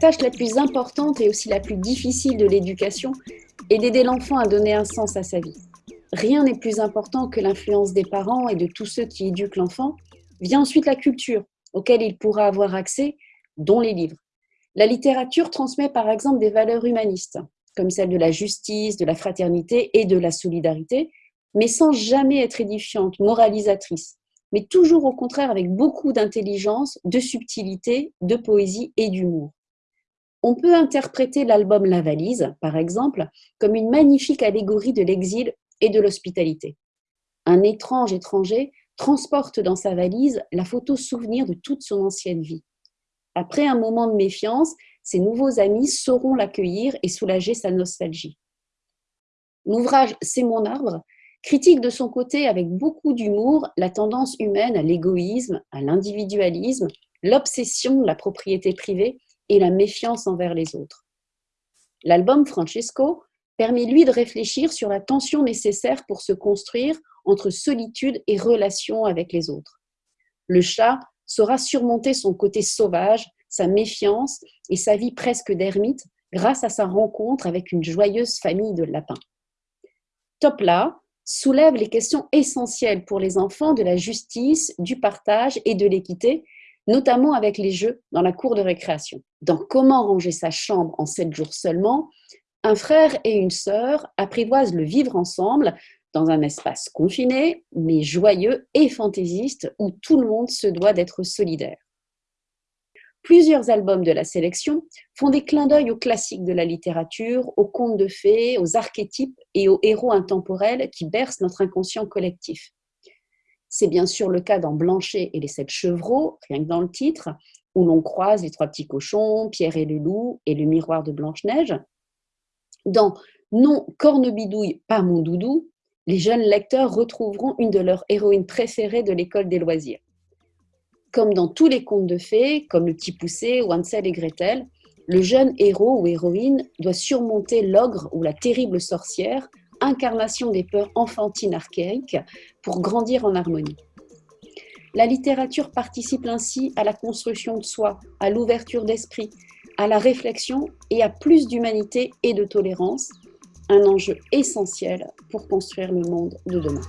tâche la plus importante et aussi la plus difficile de l'éducation est d'aider l'enfant à donner un sens à sa vie. Rien n'est plus important que l'influence des parents et de tous ceux qui éduquent l'enfant. Vient ensuite la culture, auquel il pourra avoir accès, dont les livres. La littérature transmet par exemple des valeurs humanistes, comme celle de la justice, de la fraternité et de la solidarité, mais sans jamais être édifiante, moralisatrice, mais toujours au contraire avec beaucoup d'intelligence, de subtilité, de poésie et d'humour. On peut interpréter l'album La Valise, par exemple, comme une magnifique allégorie de l'exil et de l'hospitalité. Un étrange étranger transporte dans sa valise la photo souvenir de toute son ancienne vie. Après un moment de méfiance, ses nouveaux amis sauront l'accueillir et soulager sa nostalgie. L'ouvrage C'est mon arbre critique de son côté avec beaucoup d'humour la tendance humaine à l'égoïsme, à l'individualisme, l'obsession de la propriété privée et la méfiance envers les autres. L'album Francesco permet lui de réfléchir sur la tension nécessaire pour se construire entre solitude et relation avec les autres. Le chat saura surmonter son côté sauvage, sa méfiance et sa vie presque d'ermite grâce à sa rencontre avec une joyeuse famille de lapins. Topla soulève les questions essentielles pour les enfants de la justice, du partage et de l'équité, notamment avec les jeux dans la cour de récréation. Dans Comment ranger sa chambre en sept jours seulement, un frère et une sœur apprivoisent le vivre ensemble dans un espace confiné, mais joyeux et fantaisiste où tout le monde se doit d'être solidaire. Plusieurs albums de la sélection font des clins d'œil aux classiques de la littérature, aux contes de fées, aux archétypes et aux héros intemporels qui bercent notre inconscient collectif. C'est bien sûr le cas dans Blanchet et les sept chevreaux, rien que dans le titre, où l'on croise les trois petits cochons, Pierre et le loup et le miroir de Blanche-Neige. Dans Non, Cornebidouille, pas mon doudou, les jeunes lecteurs retrouveront une de leurs héroïnes préférées de l'école des loisirs. Comme dans tous les contes de fées, comme le Petit Poussé ou et Gretel, le jeune héros ou héroïne doit surmonter l'ogre ou la terrible sorcière, incarnation des peurs enfantines archaïques, pour grandir en harmonie. La littérature participe ainsi à la construction de soi, à l'ouverture d'esprit, à la réflexion et à plus d'humanité et de tolérance, un enjeu essentiel pour construire le monde de demain.